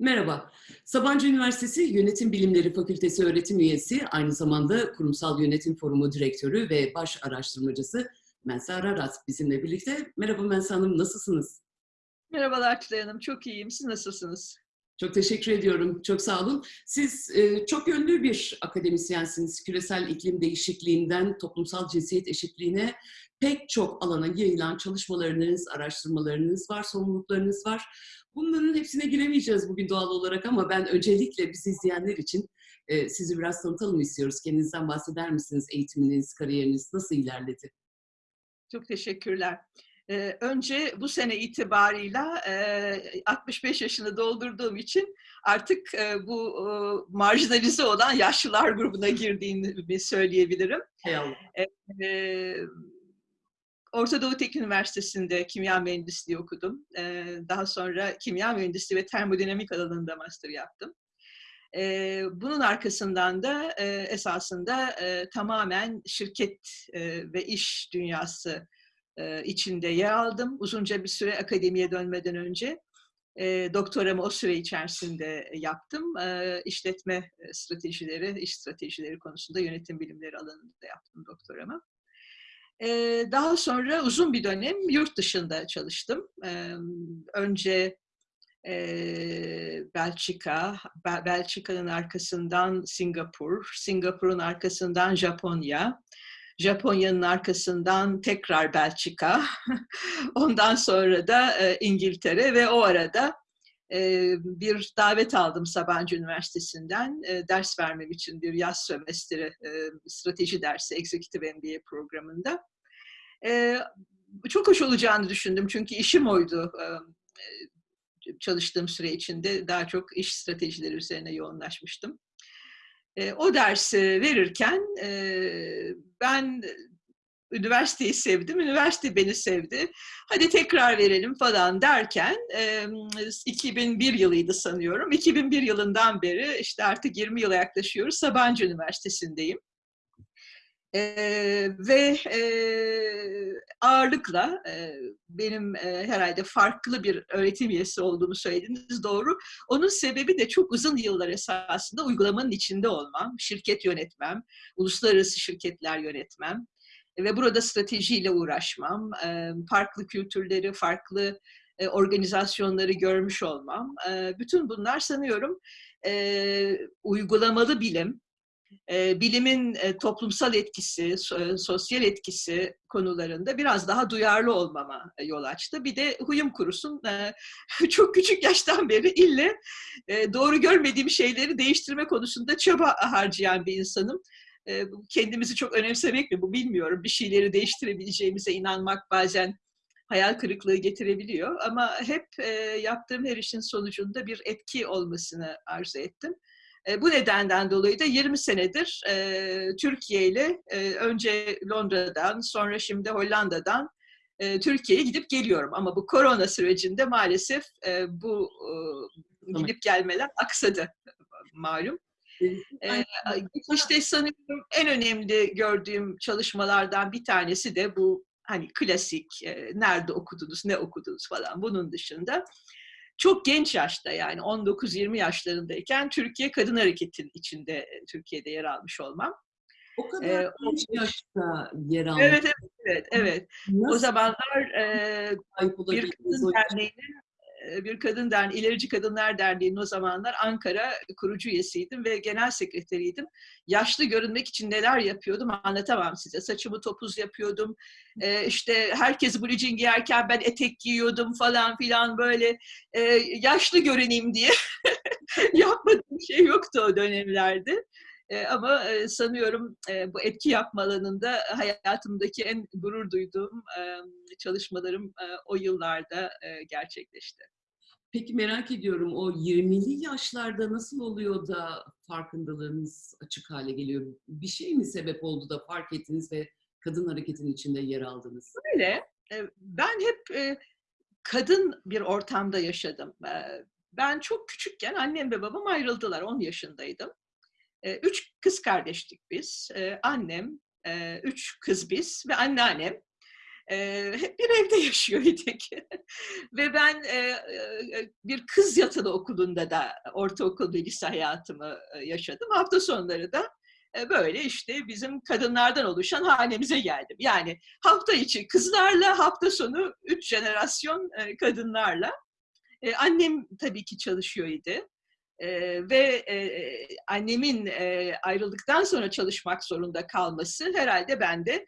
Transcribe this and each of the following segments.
Merhaba. Sabancı Üniversitesi Yönetim Bilimleri Fakültesi öğretim üyesi, aynı zamanda Kurumsal Yönetim Forumu Direktörü ve baş araştırmacısı Mensa Ararat bizimle birlikte. Merhaba Mensa Hanım, nasılsınız? Merhabalar Tülay Hanım, çok iyiyim. Siz nasılsınız? Çok teşekkür ediyorum, çok sağ olun. Siz e, çok yönlü bir akademisyensiniz. Küresel iklim değişikliğinden toplumsal cinsiyet eşitliğine pek çok alana yayılan çalışmalarınız, araştırmalarınız var, sorumluluklarınız var. Bunların hepsine giremeyeceğiz bugün doğal olarak ama ben öncelikle bizi izleyenler için e, sizi biraz tanıtalım istiyoruz. Kendinizden bahseder misiniz? Eğitiminiz, kariyeriniz nasıl ilerledi? Çok teşekkürler. Önce bu sene itibarıyla e, 65 yaşını doldurduğum için artık e, bu e, marjinalize olan yaşlılar grubuna girdiğini söyleyebilirim. E, Orta Doğu Teknik Üniversitesi'nde kimya mühendisliği okudum. E, daha sonra kimya mühendisliği ve termodinamik alanında master yaptım. E, bunun arkasından da e, esasında e, tamamen şirket e, ve iş dünyası e, içinde yer aldım. Uzunca bir süre akademiye dönmeden önce. E, doktoramı o süre içerisinde yaptım. E, işletme stratejileri, iş stratejileri konusunda yönetim bilimleri alanında yaptım doktoramı. E, daha sonra uzun bir dönem yurt dışında çalıştım. E, önce e, Belçika, Belçika'nın arkasından Singapur, Singapur'un arkasından Japonya, Japonya'nın arkasından tekrar Belçika, ondan sonra da e, İngiltere ve o arada e, bir davet aldım Sabancı Üniversitesi'nden e, ders vermem için bir yaz sömestri strateji dersi Executive MBA programında. Çok hoş olacağını düşündüm çünkü işim oydu. Çalıştığım süre içinde daha çok iş stratejileri üzerine yoğunlaşmıştım. O dersi verirken ben üniversiteyi sevdim, üniversite beni sevdi. Hadi tekrar verelim falan derken e, 2001 yılıydı sanıyorum. 2001 yılından beri işte artık 20 yıla yaklaşıyoruz. Sabancı Üniversitesi'ndeyim. E, ve e, ağırlıkla e, benim e, herhalde farklı bir öğretim üyesi olduğumu söylediniz doğru. Onun sebebi de çok uzun yıllar esasında uygulamanın içinde olmam, şirket yönetmem, uluslararası şirketler yönetmem ve burada stratejiyle uğraşmam, e, farklı kültürleri, farklı e, organizasyonları görmüş olmam. E, bütün bunlar sanıyorum e, uygulamalı bilim, e, bilimin e, toplumsal etkisi, so, sosyal etkisi konularında biraz daha duyarlı olmama yol açtı. Bir de huyum kurusun, e, çok küçük yaştan beri ille e, doğru görmediğim şeyleri değiştirme konusunda çaba harcayan bir insanım. E, kendimizi çok önemsemek mi bu bilmiyorum. Bir şeyleri değiştirebileceğimize inanmak bazen hayal kırıklığı getirebiliyor. Ama hep e, yaptığım her işin sonucunda bir etki olmasını arzu ettim. Bu nedenden dolayı da 20 senedir Türkiye ile önce Londra'dan sonra şimdi Hollanda'dan Türkiye'ye gidip geliyorum. Ama bu korona sürecinde maalesef bu gidip gelmeler aksadı malum. Ee, işte sanıyorum en önemli gördüğüm çalışmalardan bir tanesi de bu hani klasik e, nerede okudunuz, ne okudunuz falan bunun dışında çok genç yaşta yani 19-20 yaşlarındayken Türkiye Kadın Hareketi'nin içinde e, Türkiye'de yer almış olmam. O kadar ee, genç yaşta yer almış. Evet, evet, evet. evet. O zamanlar e, bir kadın derneğinin bir kadın derneği, İlerici Kadınlar Derneği'nin o zamanlar Ankara kurucu üyesiydim ve genel sekreteriydim. Yaşlı görünmek için neler yapıyordum anlatamam size. Saçımı topuz yapıyordum. Ee, işte herkes blue giyerken ben etek giyiyordum falan filan böyle e, yaşlı görüneyim diye yapmadığım şey yoktu o dönemlerde. E, ama e, sanıyorum e, bu etki yapma alanında hayatımdaki en gurur duyduğum e, çalışmalarım e, o yıllarda e, gerçekleşti. Peki merak ediyorum o 20'li yaşlarda nasıl oluyor da farkındalığınız açık hale geliyor? Bir şey mi sebep oldu da fark ettiniz ve kadın hareketinin içinde yer aldınız? Öyle. Ben hep kadın bir ortamda yaşadım. Ben çok küçükken annem ve babam ayrıldılar. 10 yaşındaydım. Üç kız kardeştik biz. Annem, üç kız biz ve anneannem. E, bir evde yaşıyor idik. Ve ben e, bir kız yatılı okulunda da ortaokul ve lise hayatımı yaşadım. Hafta sonları da e, böyle işte bizim kadınlardan oluşan hanemize geldim. Yani hafta içi kızlarla, hafta sonu üç jenerasyon e, kadınlarla. E, annem tabii ki çalışıyor idi. E, ve e, annemin e, ayrıldıktan sonra çalışmak zorunda kalması herhalde bende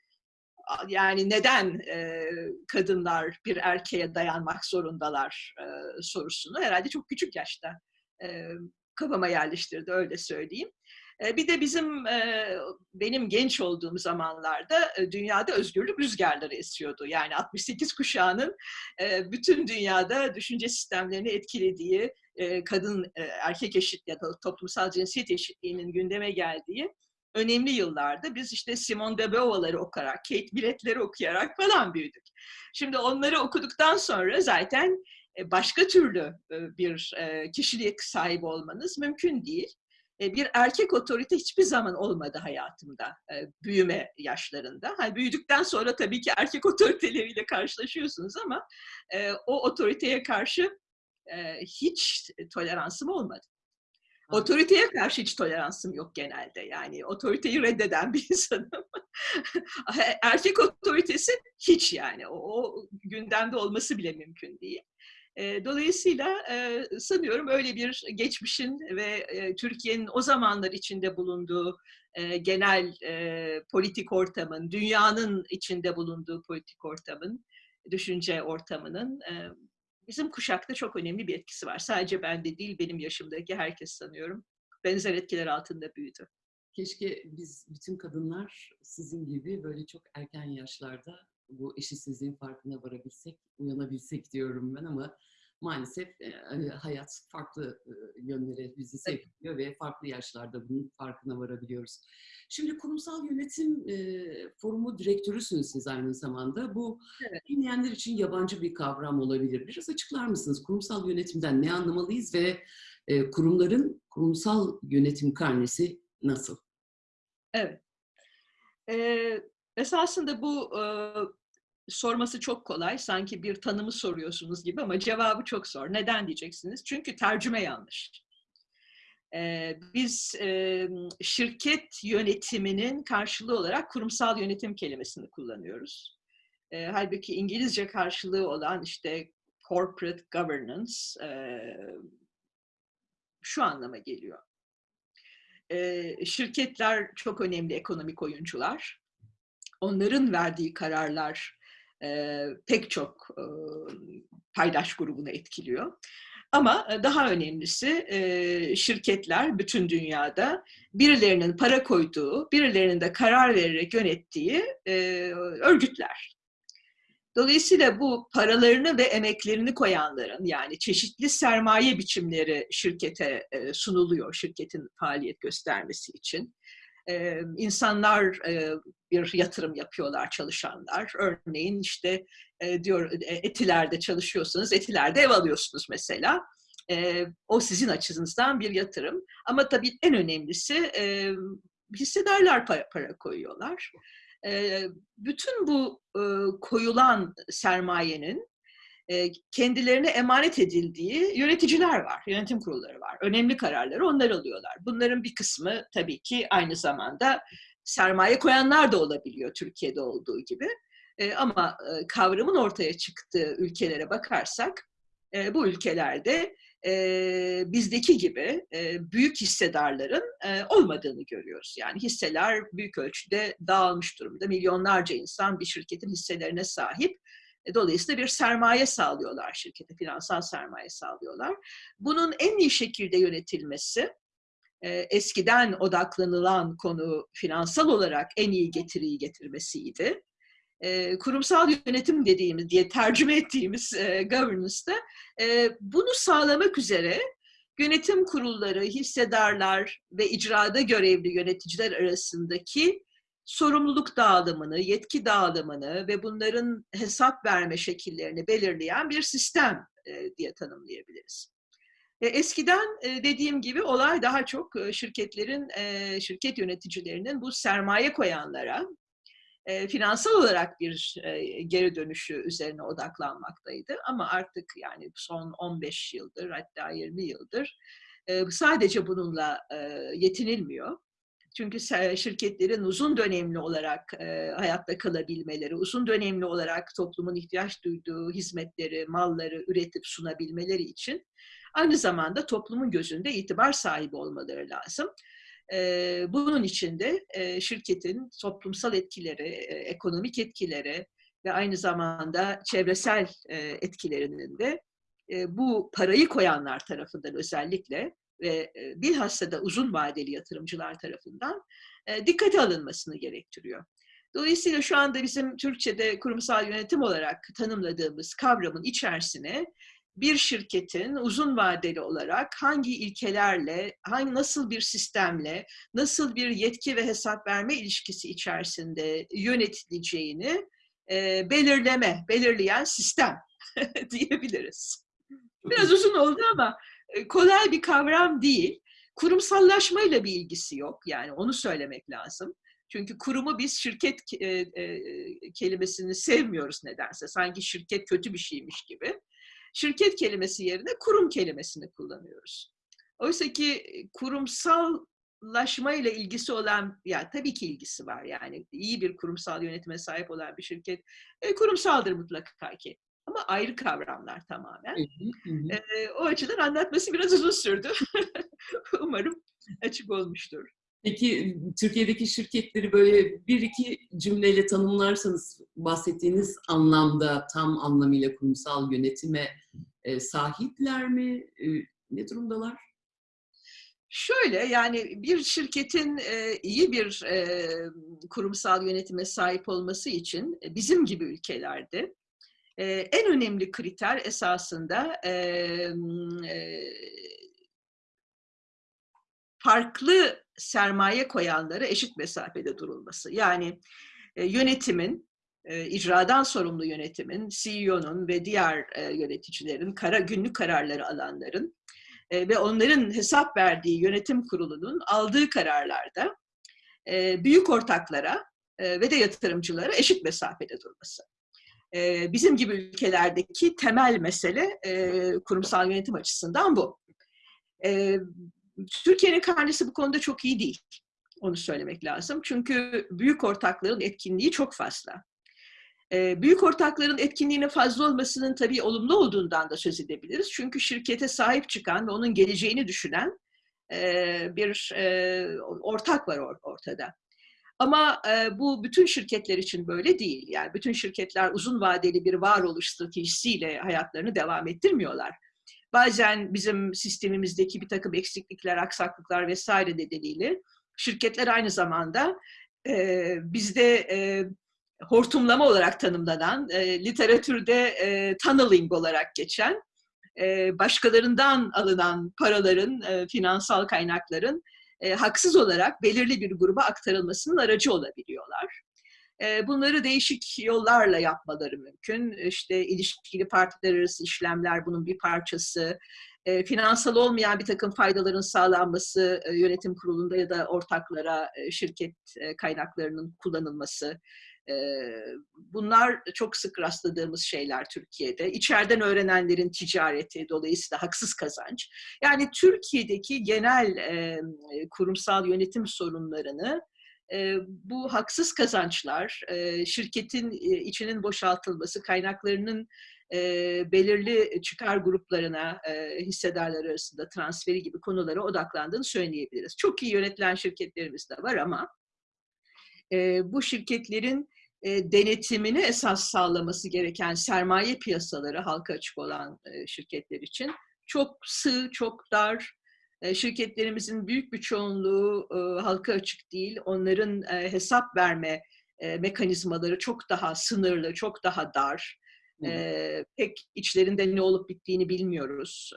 yani neden e, kadınlar bir erkeğe dayanmak zorundalar e, sorusunu herhalde çok küçük yaşta e, kafama yerleştirdi öyle söyleyeyim. E, bir de bizim e, benim genç olduğum zamanlarda e, dünyada özgürlük rüzgarları esiyordu. Yani 68 kuşağının e, bütün dünyada düşünce sistemlerini etkilediği, e, kadın e, erkek eşit ya da toplumsal cinsiyet eşitliğinin gündeme geldiği önemli yıllarda biz işte Simone de Beauvoir'ları okuyarak, Kate Millett'leri okuyarak falan büyüdük. Şimdi onları okuduktan sonra zaten başka türlü bir kişilik sahibi olmanız mümkün değil. Bir erkek otorite hiçbir zaman olmadı hayatımda büyüme yaşlarında. Hani büyüdükten sonra tabii ki erkek otoriteleriyle karşılaşıyorsunuz ama o otoriteye karşı hiç toleransım olmadı. Otoriteye karşı hiç toleransım yok genelde. Yani otoriteyi reddeden bir insanım. Erkek otoritesi hiç yani. O, o gündemde olması bile mümkün değil. Dolayısıyla sanıyorum öyle bir geçmişin ve Türkiye'nin o zamanlar içinde bulunduğu genel politik ortamın, dünyanın içinde bulunduğu politik ortamın, düşünce ortamının bizim kuşakta çok önemli bir etkisi var. Sadece bende değil, benim yaşımdaki herkes sanıyorum. Benzer etkiler altında büyüdü. Keşke biz bütün kadınlar sizin gibi böyle çok erken yaşlarda bu eşitsizliğin farkına varabilsek, uyanabilsek diyorum ben ama maalesef hani hayat farklı yönlere bizi sevk ediyor ve farklı yaşlarda bunun farkına varabiliyoruz. Şimdi kurumsal yönetim forumu direktörüsünüz siz aynı zamanda. Bu evet. dinleyenler için yabancı bir kavram olabilir. Biraz açıklar mısınız? Kurumsal yönetimden ne anlamalıyız ve kurumların kurumsal yönetim karnesi nasıl? Evet. Ee, esasında bu sorması çok kolay. Sanki bir tanımı soruyorsunuz gibi ama cevabı çok zor. Neden diyeceksiniz? Çünkü tercüme yanlış. Ee, biz e, şirket yönetiminin karşılığı olarak kurumsal yönetim kelimesini kullanıyoruz. E, halbuki İngilizce karşılığı olan işte corporate governance e, şu anlama geliyor. E, şirketler çok önemli ekonomik oyuncular. Onların verdiği kararlar e, pek çok e, paydaş grubunu etkiliyor. Ama daha önemlisi şirketler bütün dünyada birilerinin para koyduğu, birilerinin de karar vererek yönettiği örgütler. Dolayısıyla bu paralarını ve emeklerini koyanların yani çeşitli sermaye biçimleri şirkete sunuluyor, şirketin faaliyet göstermesi için e, insanlar bir yatırım yapıyorlar çalışanlar. Örneğin işte diyor e, etilerde çalışıyorsanız etilerde ev alıyorsunuz mesela. O sizin açınızdan bir yatırım. Ama tabii en önemlisi e, para, para koyuyorlar. Bütün bu koyulan sermayenin kendilerine emanet edildiği yöneticiler var, yönetim kurulları var. Önemli kararları onlar alıyorlar. Bunların bir kısmı tabii ki aynı zamanda sermaye koyanlar da olabiliyor Türkiye'de olduğu gibi. Ama kavramın ortaya çıktığı ülkelere bakarsak bu ülkelerde bizdeki gibi büyük hissedarların olmadığını görüyoruz. Yani hisseler büyük ölçüde dağılmış durumda. Milyonlarca insan bir şirketin hisselerine sahip e, dolayısıyla bir sermaye sağlıyorlar şirkete, finansal sermaye sağlıyorlar. Bunun en iyi şekilde yönetilmesi, e, eskiden odaklanılan konu finansal olarak en iyi getiriyi getirmesiydi. E, kurumsal yönetim dediğimiz diye tercüme ettiğimiz governance'da bunu sağlamak üzere yönetim kurulları, hissedarlar ve icrada görevli yöneticiler arasındaki sorumluluk dağılımını, yetki dağılımını ve bunların hesap verme şekillerini belirleyen bir sistem e, diye tanımlayabiliriz. E, eskiden e, dediğim gibi olay daha çok şirketlerin, şirket yöneticilerinin bu sermaye koyanlara finansal olarak bir geri dönüşü üzerine odaklanmaktaydı. Ama artık yani son 15 yıldır hatta 20 yıldır sadece bununla yetinilmiyor. Çünkü şirketlerin uzun dönemli olarak e, hayatta kalabilmeleri, uzun dönemli olarak toplumun ihtiyaç duyduğu hizmetleri, malları üretip sunabilmeleri için aynı zamanda toplumun gözünde itibar sahibi olmaları lazım. E, bunun için de e, şirketin toplumsal etkileri, e, ekonomik etkileri ve aynı zamanda çevresel e, etkilerinin de e, bu parayı koyanlar tarafından özellikle ve e, bilhassa da uzun vadeli yatırımcılar tarafından e, dikkate alınmasını gerektiriyor. Dolayısıyla şu anda bizim Türkçe'de kurumsal yönetim olarak tanımladığımız kavramın içerisine bir şirketin uzun vadeli olarak hangi ilkelerle, hangi nasıl bir sistemle, nasıl bir yetki ve hesap verme ilişkisi içerisinde yönetileceğini e, belirleme, belirleyen sistem diyebiliriz. Biraz uzun oldu ama kolay bir kavram değil. Kurumsallaşmayla bir ilgisi yok. Yani onu söylemek lazım. Çünkü kurumu biz şirket e, e, kelimesini sevmiyoruz nedense. Sanki şirket kötü bir şeymiş gibi. Şirket kelimesi yerine kurum kelimesini kullanıyoruz. Oysa ki kurumsallaşma ile ilgisi olan, ya tabii ki ilgisi var yani iyi bir kurumsal yönetime sahip olan bir şirket e, kurumsaldır mutlaka ki. Ama ayrı kavramlar tamamen. Hı hı. E, o açıdan anlatması biraz uzun sürdü. Umarım açık olmuştur. Peki Türkiye'deki şirketleri böyle bir iki cümleyle tanımlarsanız bahsettiğiniz anlamda tam anlamıyla kurumsal yönetime e, sahipler mi? E, ne durumdalar? Şöyle yani bir şirketin e, iyi bir e, kurumsal yönetime sahip olması için bizim gibi ülkelerde en önemli kriter esasında e, farklı sermaye koyanlara eşit mesafede durulması. Yani e, yönetimin, e, icradan sorumlu yönetimin, CEO'nun ve diğer e, yöneticilerin, kara, günlük kararları alanların e, ve onların hesap verdiği yönetim kurulunun aldığı kararlarda e, büyük ortaklara e, ve de yatırımcılara eşit mesafede durması. E, bizim gibi ülkelerdeki temel mesele e, kurumsal yönetim açısından bu. E, Türkiye'nin karnesi bu konuda çok iyi değil. Onu söylemek lazım. Çünkü büyük ortakların etkinliği çok fazla. Ee, büyük ortakların etkinliğine fazla olmasının tabii olumlu olduğundan da söz edebiliriz. Çünkü şirkete sahip çıkan ve onun geleceğini düşünen e, bir e, ortak var ortada. Ama e, bu bütün şirketler için böyle değil. Yani bütün şirketler uzun vadeli bir varoluş stratejisiyle hayatlarını devam ettirmiyorlar bazen bizim sistemimizdeki bir takım eksiklikler, aksaklıklar vesaire nedeniyle şirketler aynı zamanda e, bizde e, hortumlama olarak tanımlanan, e, literatürde e, tunneling olarak geçen, e, başkalarından alınan paraların, e, finansal kaynakların e, haksız olarak belirli bir gruba aktarılmasının aracı olabiliyorlar. Bunları değişik yollarla yapmaları mümkün. İşte ilişkili partiler arası işlemler bunun bir parçası. Finansal olmayan bir takım faydaların sağlanması yönetim kurulunda ya da ortaklara şirket kaynaklarının kullanılması. Bunlar çok sık rastladığımız şeyler Türkiye'de. İçeriden öğrenenlerin ticareti, dolayısıyla haksız kazanç. Yani Türkiye'deki genel kurumsal yönetim sorunlarını bu haksız kazançlar, şirketin içinin boşaltılması, kaynaklarının belirli çıkar gruplarına, hissedarlar arasında transferi gibi konulara odaklandığını söyleyebiliriz. Çok iyi yönetilen şirketlerimiz de var ama bu şirketlerin denetimini esas sağlaması gereken sermaye piyasaları halka açık olan şirketler için çok sığ, çok dar, şirketlerimizin büyük bir çoğunluğu halka açık değil. Onların hesap verme mekanizmaları çok daha sınırlı, çok daha dar. Hı. Pek içlerinde ne olup bittiğini bilmiyoruz.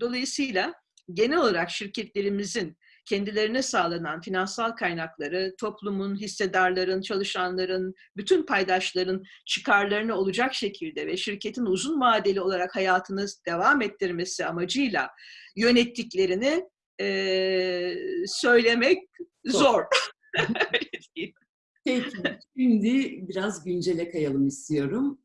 Dolayısıyla genel olarak şirketlerimizin kendilerine sağlanan finansal kaynakları toplumun, hissedarların, çalışanların, bütün paydaşların çıkarlarını olacak şekilde ve şirketin uzun vadeli olarak hayatını devam ettirmesi amacıyla yönettiklerini e, söylemek zor. Peki, şimdi biraz güncele kayalım istiyorum.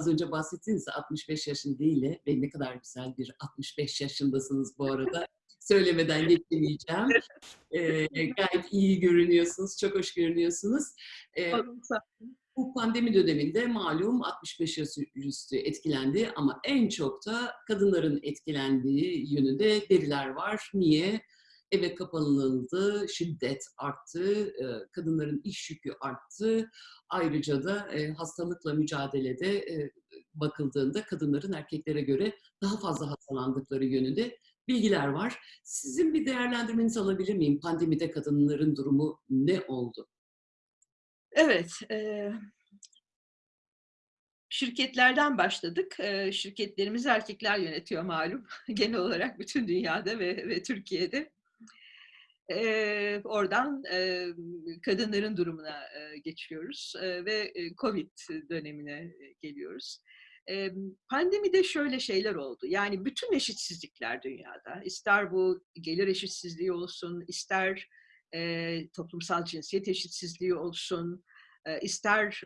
Az önce bahsettiniz ya 65 yaşındayla ve ne kadar güzel bir 65 yaşındasınız bu arada. Söylemeden geçemeyeceğim. Eee, gayet iyi görünüyorsunuz, çok hoş görünüyorsunuz. Eee, bu pandemi döneminde malum 65 yaş üstü etkilendi ama en çok da kadınların etkilendiği yönünde veriler var. Niye? Eve kapanıldı, şiddet arttı, eee, kadınların iş yükü arttı. Ayrıca da, eee, hastalıkla mücadelede, eee, bakıldığında kadınların erkeklere göre daha fazla hastalandıkları yönünde bilgiler var. Sizin bir değerlendirmenizi alabilir miyim? Pandemide kadınların durumu ne oldu? Evet, eee şirketlerden başladık. Eee, şirketlerimizi erkekler yönetiyor malum. Genel olarak bütün dünyada ve ve Türkiye'de. Eee, oradan, eee, kadınların durumuna, eee, geçiyoruz, eee, ve, eee, COVID dönemine, eee, geliyoruz. Emm, pandemide şöyle şeyler oldu, yani bütün eşitsizlikler dünyada, ister bu gelir eşitsizliği olsun, ister, toplumsal cinsiyet eşitsizliği olsun, eee, ister,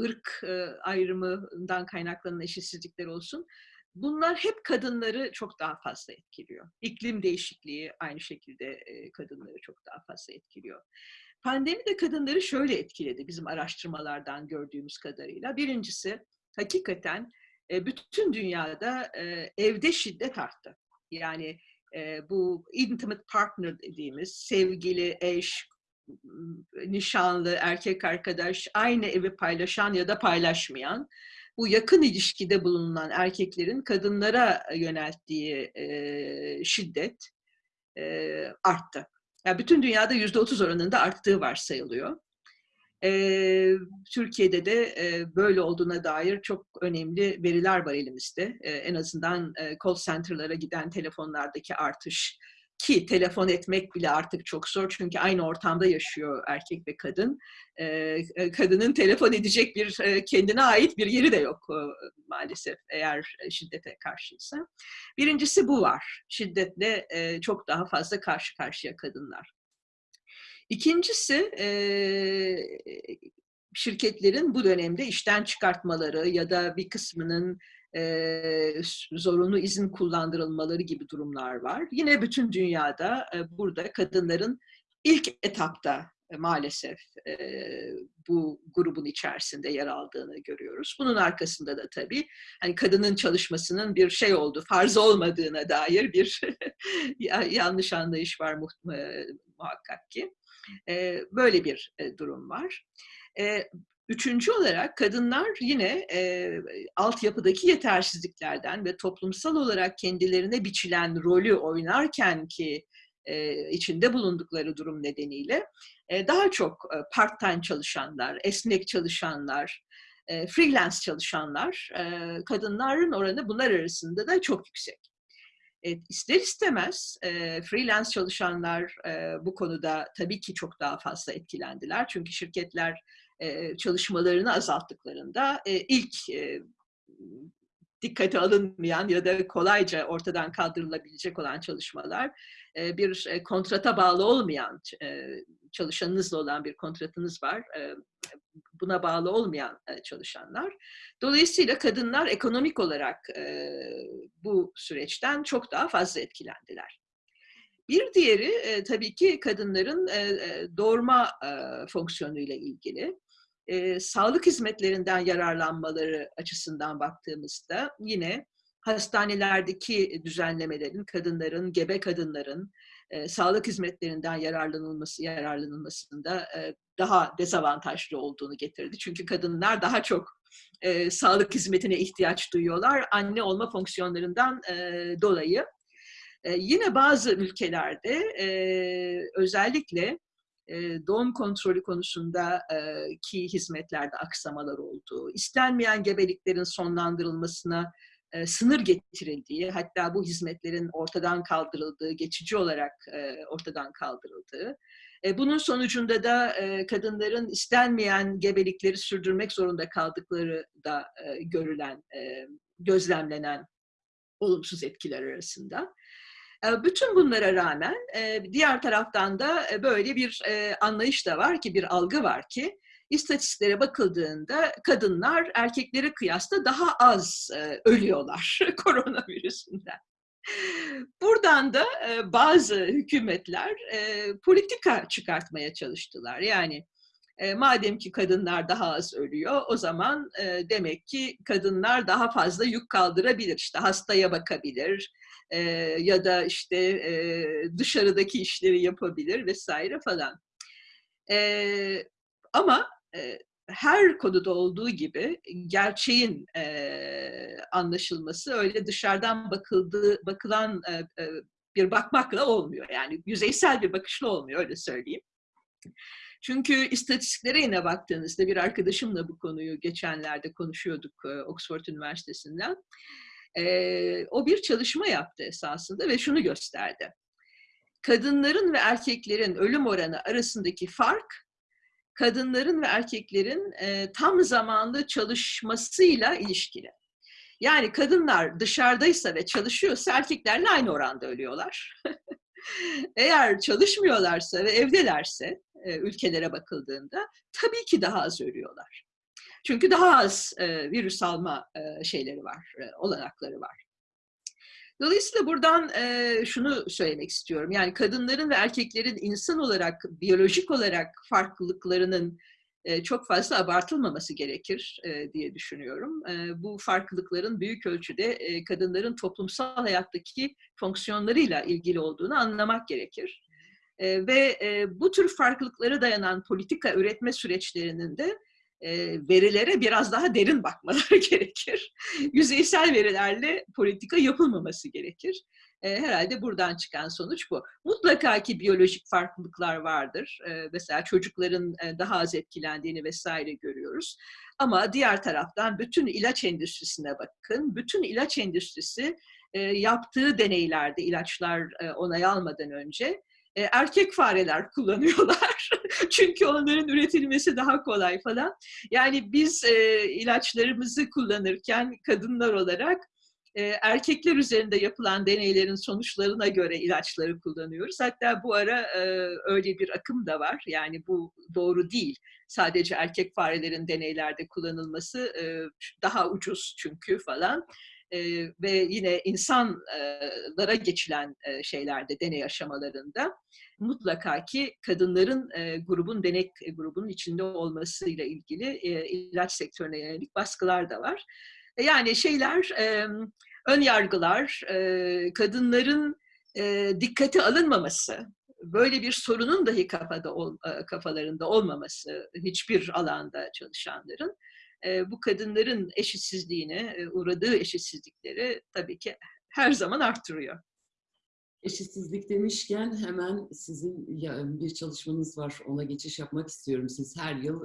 ırk, eee, ayrımından kaynaklanan eşitsizlikler olsun, bunlar hep kadınları çok daha fazla etkiliyor. İklim değişikliği aynı şekilde, eee, kadınları çok daha fazla etkiliyor. Pandemi de kadınları şöyle etkiledi bizim araştırmalardan gördüğümüz kadarıyla. Birincisi, hakikaten, eee, bütün dünyada, eee, evde şiddet arttı. Yani, eee, bu intimate partner dediğimiz sevgili, eş, nişanlı, erkek arkadaş, aynı evi paylaşan ya da paylaşmayan, bu yakın ilişkide bulunan erkeklerin kadınlara yönelttiği, eee, şiddet, eee, arttı. Ya, bütün dünyada %30 oranında arttığı varsayılıyor. Türkiye'de de, böyle olduğuna dair çok önemli veriler var elimizde. En azından, eee, call center'lara giden telefonlardaki artış ki telefon etmek bile artık çok zor çünkü aynı ortamda yaşıyor erkek ve kadın. Kadının telefon edecek bir, kendine ait bir yeri de yok, maalesef eğer, şiddete karşıysa. Birincisi bu var. Şiddetle, çok daha fazla karşı karşıya kadınlar. İkincisi, eee, şirketlerin bu dönemde işten çıkartmaları ya da bir kısmının, s zorunlu izin kullandırılmaları gibi durumlar var. Yine bütün dünyada, eee, burada kadınların ilk etapta, eee, maalesef, eee, bu grubun içerisinde yer aldığını görüyoruz. Bunun arkasında da tabii, hani, kadının çalışmasının bir şey olduğu, farz olmadığına dair bir ya yanlış anlayış var eee, muhakkak ki. Eee, böyle bir, eee, durum var. Eee, 3'üncü olarak kadınlar yine, eee, altyapıdaki yetersizliklerden ve toplumsal olarak kendilerine biçilen rolü oynarken ki, eee, içinde bulundukları durum nedeniyle, eee, daha çok, eee, part-time çalışanlar, esnek çalışanlar, eee, freelance çalışanlar, eee, kadınların oranı bunlar arasında da çok yüksek. Eee, ister istemez, eee, freelance çalışanlar, eee, bu konuda tabii ki çok daha fazla etkilendiler. Çünkü şirketler, eee, çalışmalarını azalttıklarında, eee, ilk, eee, dikkate alınmayan ya da kolayca ortadan kaldırılabilecek olan çalışmalar, eee, bir, eee, kontrata bağlı olmayan, eee, çalışanınızla olan bir kontratınız var, buna bağlı olmayan, çalışanlar. Dolayısıyla kadınlar ekonomik olarak, bu süreçten çok daha fazla etkilendiler. Bir diğeri, tabii ki kadınların, eee, doğurma, eee, fonksiyonuyla ilgili. Eee, sağlık hizmetlerinden yararlanmaları açısından baktığımızda yine hastanelerdeki düzenlemelerin, kadınların, gebe kadınların, eee, sağlık hizmetlerinden yararlanılması yararlanılmasında, eee, daha dezavantajlı olduğunu getirdi. Çünkü kadınlar daha çok, eee, sağlık hizmetine ihtiyaç duyuyorlar anne olma fonksiyonlarından, eee, dolayı. Eee, yine bazı ülkelerde, eee, özellikle, eee, doğum kontrolü konusunda eee, ki hizmetlerde aksamalar olduğu, istenmeyen gebeliklerin sonlandırılmasına, eee, sınır getirildiği, hatta bu hizmetlerin ortadan kaldırıldığı, geçici olarak, eee, ortadan kaldırıldığı, eee, bunun sonucunda da, kadınların istenmeyen gebelikleri sürdürmek zorunda kaldıkları da, görülen, gözlemlenen olumsuz etkiler arasında. E, Bütün bunlara rağmen e, diğer taraftan da e, böyle bir e, anlayış da var ki, bir algı var ki, istatistiklere bakıldığında kadınlar erkeklere kıyasla daha az e, ölüyorlar koronavirüsünden. Buradan da e, bazı hükümetler e, politika çıkartmaya çalıştılar. Yani e, madem ki kadınlar daha az ölüyor, o zaman e, demek ki kadınlar daha fazla yük kaldırabilir. İşte hastaya bakabilir e, ya da işte e, dışarıdaki işleri yapabilir vesaire falan. E, ama her konuda olduğu gibi gerçeğin e, anlaşılması öyle dışarıdan bakıldığı bakılan e, e, bir bakmakla olmuyor. Yani yüzeysel bir bakışla olmuyor öyle söyleyeyim. Çünkü istatistiklere yine baktığınızda bir arkadaşımla bu konuyu geçenlerde konuşuyorduk e, Oxford Üniversitesi'nden. E, o bir çalışma yaptı esasında ve şunu gösterdi. Kadınların ve erkeklerin ölüm oranı arasındaki fark kadınların ve erkeklerin e, tam zamanlı çalışmasıyla ilişkili. Yani kadınlar dışarıdaysa ve çalışıyorsa erkeklerle aynı oranda ölüyorlar. Eğer çalışmıyorlarsa ve evdelerse e, ülkelere bakıldığında tabii ki daha az ölüyorlar. Çünkü daha az e, virüs alma e, şeyleri var, e, olanakları var. Dolayısıyla buradan e, şunu söylemek istiyorum. Yani kadınların ve erkeklerin insan olarak, biyolojik olarak farklılıklarının e, çok fazla abartılmaması gerekir e, diye düşünüyorum. E, bu farklılıkların büyük ölçüde e, kadınların toplumsal hayattaki fonksiyonlarıyla ilgili olduğunu anlamak gerekir. E, ve e, bu tür farklılıklara dayanan politika üretme süreçlerinin de verilere biraz daha derin bakmaları gerekir. Yüzeysel verilerle politika yapılmaması gerekir. Herhalde buradan çıkan sonuç bu. Mutlaka ki biyolojik farklılıklar vardır. Mesela çocukların daha az etkilendiğini vesaire görüyoruz. Ama diğer taraftan bütün ilaç endüstrisine bakın. Bütün ilaç endüstrisi yaptığı deneylerde ilaçlar onay almadan önce erkek fareler kullanıyorlar. Çünkü onların üretilmesi daha kolay falan. Yani biz e, ilaçlarımızı kullanırken kadınlar olarak e, erkekler üzerinde yapılan deneylerin sonuçlarına göre ilaçları kullanıyoruz. Hatta bu ara e, öyle bir akım da var. Yani bu doğru değil. Sadece erkek farelerin deneylerde kullanılması e, daha ucuz çünkü falan ve yine insanlara geçilen şeylerde, deney aşamalarında mutlaka ki kadınların grubun denek grubunun içinde olmasıyla ilgili ilaç sektörüne yönelik baskılar da var. E, yani şeyler, ön yargılar, kadınların e, dikkate alınmaması, böyle bir sorunun dahi kafada kafalarında olmaması hiçbir alanda çalışanların bu kadınların eşitsizliğine, uğradığı eşitsizlikleri tabii ki her zaman arttırıyor. Eşitsizlik demişken hemen sizin bir çalışmanız var. Ona geçiş yapmak istiyorum. Siz her yıl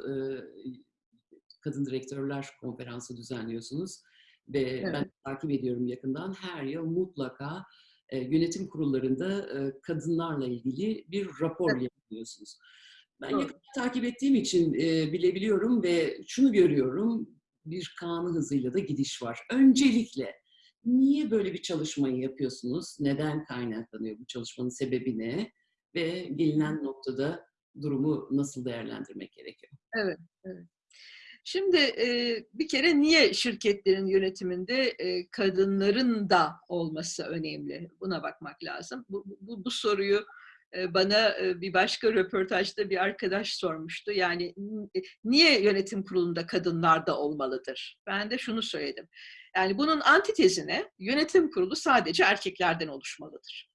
Kadın Direktörler Konferansı düzenliyorsunuz. Ve evet. ben takip ediyorum yakından. Her yıl mutlaka yönetim kurullarında kadınlarla ilgili bir rapor evet. yapıyorsunuz. Ben yakın takip ettiğim için e, bilebiliyorum ve şunu görüyorum, bir kanun hızıyla da gidiş var. Öncelikle niye böyle bir çalışmayı yapıyorsunuz? Neden kaynaklanıyor bu çalışmanın sebebi ne? Ve gelinen noktada durumu nasıl değerlendirmek gerekiyor? Evet, evet. Şimdi e, bir kere niye şirketlerin yönetiminde e, kadınların da olması önemli? Buna bakmak lazım. Bu, bu, bu soruyu bana bir başka röportajda bir arkadaş sormuştu. Yani niye yönetim kurulunda kadınlar da olmalıdır? Ben de şunu söyledim. Yani bunun antitezine yönetim kurulu sadece erkeklerden oluşmalıdır.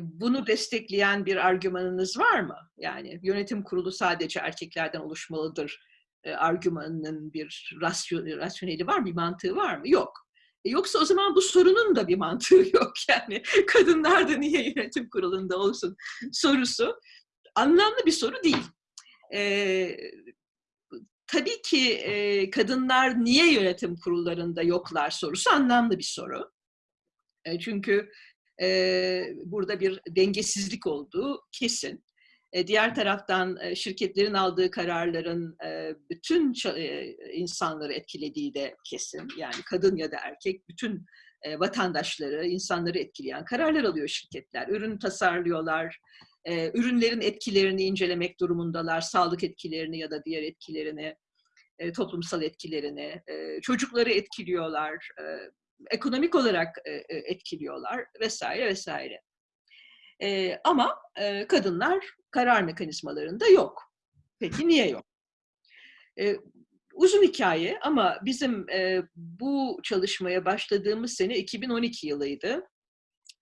Bunu destekleyen bir argümanınız var mı? Yani yönetim kurulu sadece erkeklerden oluşmalıdır argümanının bir rasyoneli var, bir mantığı var mı? Yok. Yoksa o zaman bu sorunun da bir mantığı yok yani. Kadınlar da niye yönetim kurulunda olsun sorusu anlamlı bir soru değil. Ee, tabii ki e, kadınlar niye yönetim kurullarında yoklar sorusu anlamlı bir soru. E, çünkü e, burada bir dengesizlik olduğu kesin. E, diğer taraftan e, şirketlerin aldığı kararların e, bütün insanları etkilediği de kesin. Yani kadın ya da erkek bütün vatandaşları, insanları etkileyen kararlar alıyor şirketler. Ürün tasarlıyorlar, ürünlerin etkilerini incelemek durumundalar, sağlık etkilerini ya da diğer etkilerini, toplumsal etkilerini, çocukları etkiliyorlar, ekonomik olarak etkiliyorlar vesaire vesaire. E, ama e, kadınlar karar mekanizmalarında yok. Peki niye yok? E, uzun hikaye ama bizim e, bu çalışmaya başladığımız sene 2012 yılıydı.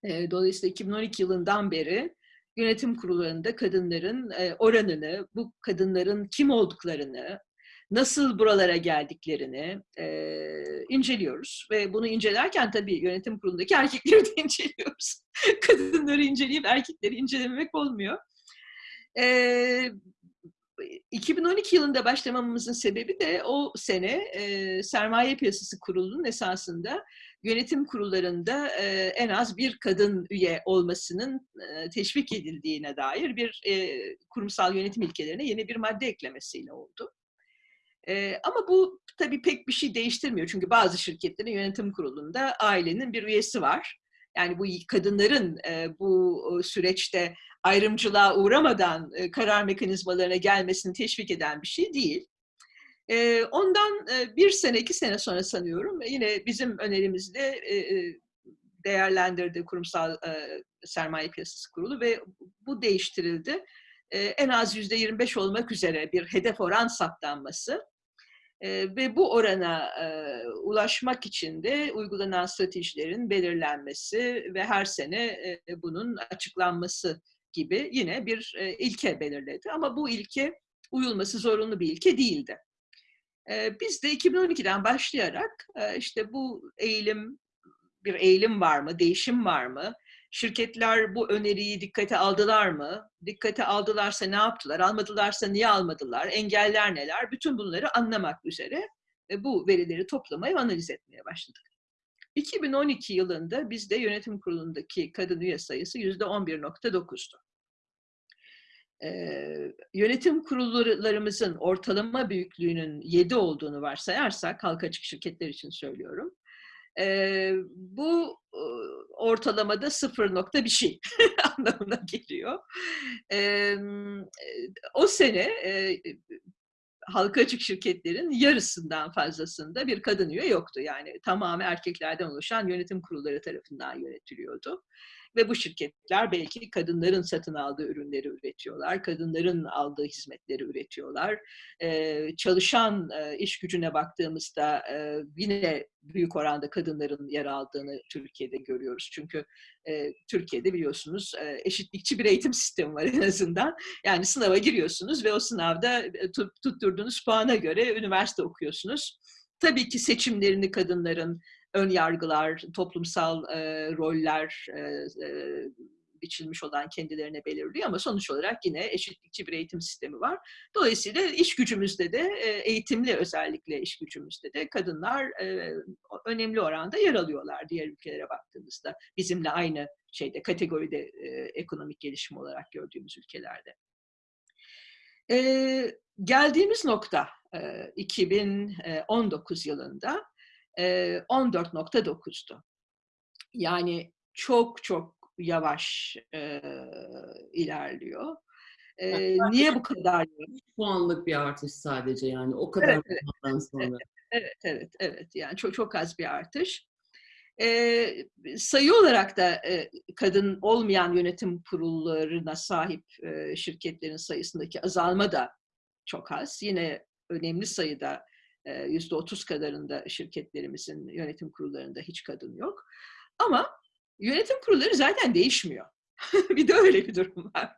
E, dolayısıyla 2012 yılından beri yönetim kurullarında kadınların e, oranını, bu kadınların kim olduklarını, nasıl buralara geldiklerini e, inceliyoruz. Ve bunu incelerken tabii yönetim kurulundaki erkekleri de inceliyoruz. Kadınları inceleyip erkekleri incelememek olmuyor. E, 2012 yılında başlamamızın sebebi de o sene e, Sermaye Piyasası Kurulu'nun esasında yönetim kurullarında e, en az bir kadın üye olmasının e, teşvik edildiğine dair bir e, kurumsal yönetim ilkelerine yeni bir madde eklemesiyle oldu. E, ama bu tabii pek bir şey değiştirmiyor. Çünkü bazı şirketlerin yönetim kurulunda ailenin bir üyesi var. Yani bu kadınların e, bu süreçte ayrımcılığa uğramadan e, karar mekanizmalarına gelmesini teşvik eden bir şey değil. E, ondan e, bir sene, iki sene sonra sanıyorum yine bizim önerimizle e, e, değerlendirdi kurumsal e, sermaye piyasası kurulu ve bu değiştirildi. E, en az yüzde 25 olmak üzere bir hedef oran saptanması ve bu orana e, ulaşmak için de uygulanan stratejilerin belirlenmesi ve her sene e, bunun açıklanması gibi yine bir e, ilke belirledi. Ama bu ilke uyulması zorunlu bir ilke değildi. E, biz de 2012'den başlayarak e, işte bu eğilim, bir eğilim var mı, değişim var mı? Şirketler bu öneriyi dikkate aldılar mı? Dikkate aldılarsa ne yaptılar? Almadılarsa niye almadılar? Engeller neler? Bütün bunları anlamak üzere bu verileri toplamaya analiz etmeye başladık. 2012 yılında bizde yönetim kurulundaki kadın üye sayısı %11.9'du. Ee, yönetim kurullarımızın ortalama büyüklüğünün 7 olduğunu varsayarsak, halka açık şirketler için söylüyorum, e, bu ortalamada sıfır nokta bir şey anlamına geliyor. E, o sene e, halka açık şirketlerin yarısından fazlasında bir kadın üye yoktu. Yani tamamı erkeklerden oluşan yönetim kurulları tarafından yönetiliyordu. Ve bu şirketler belki kadınların satın aldığı ürünleri üretiyorlar, kadınların aldığı hizmetleri üretiyorlar. Ee, çalışan e, iş gücüne baktığımızda e, yine büyük oranda kadınların yer aldığını Türkiye'de görüyoruz. Çünkü e, Türkiye'de biliyorsunuz e, eşitlikçi bir eğitim sistemi var en azından. Yani sınava giriyorsunuz ve o sınavda e, tutturduğunuz puana göre üniversite okuyorsunuz. Tabii ki seçimlerini kadınların ön yargılar, toplumsal e, roller e, e, biçilmiş olan kendilerine belirliyor ama sonuç olarak yine eşitlikçi bir eğitim sistemi var. Dolayısıyla iş gücümüzde de eğitimli özellikle iş gücümüzde de kadınlar önemli oranda yer alıyorlar diğer ülkelere baktığımızda. Bizimle aynı şeyde kategoride ekonomik gelişim olarak gördüğümüz ülkelerde. E, geldiğimiz nokta e, 2019 yılında 14.9'du. Yani çok çok yavaş e, ilerliyor. E, niye bu kadar yavaş? Puanlık bir artış sadece yani o kadar evet, evet, sonra. Evet, evet, evet, evet. Yani çok çok az bir artış. E, sayı olarak da e, kadın olmayan yönetim kurullarına sahip e, şirketlerin sayısındaki azalma da çok az. Yine önemli sayıda yüzde otuz kadarında şirketlerimizin yönetim kurullarında hiç kadın yok. Ama yönetim kurulları zaten değişmiyor. bir de öyle bir durum var.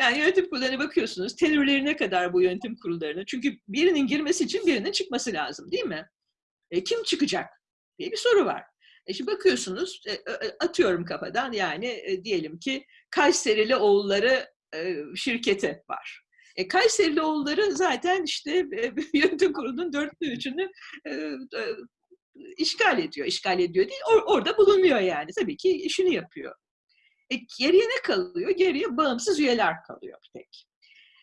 Yani yönetim kurullarına bakıyorsunuz, tenürlerine kadar bu yönetim kurullarına. Çünkü birinin girmesi için birinin çıkması lazım değil mi? E, kim çıkacak diye bir soru var. E şimdi bakıyorsunuz, e, atıyorum kafadan yani e, diyelim ki Kayserili oğulları e, şirketi var. E, Kayserilioğulları zaten işte e, yönetim kurulunun dörtte üçünü e, e, işgal ediyor. İşgal ediyor değil, or, orada bulunuyor yani. Tabii ki işini yapıyor. E, geriye ne kalıyor? Geriye bağımsız üyeler kalıyor tek.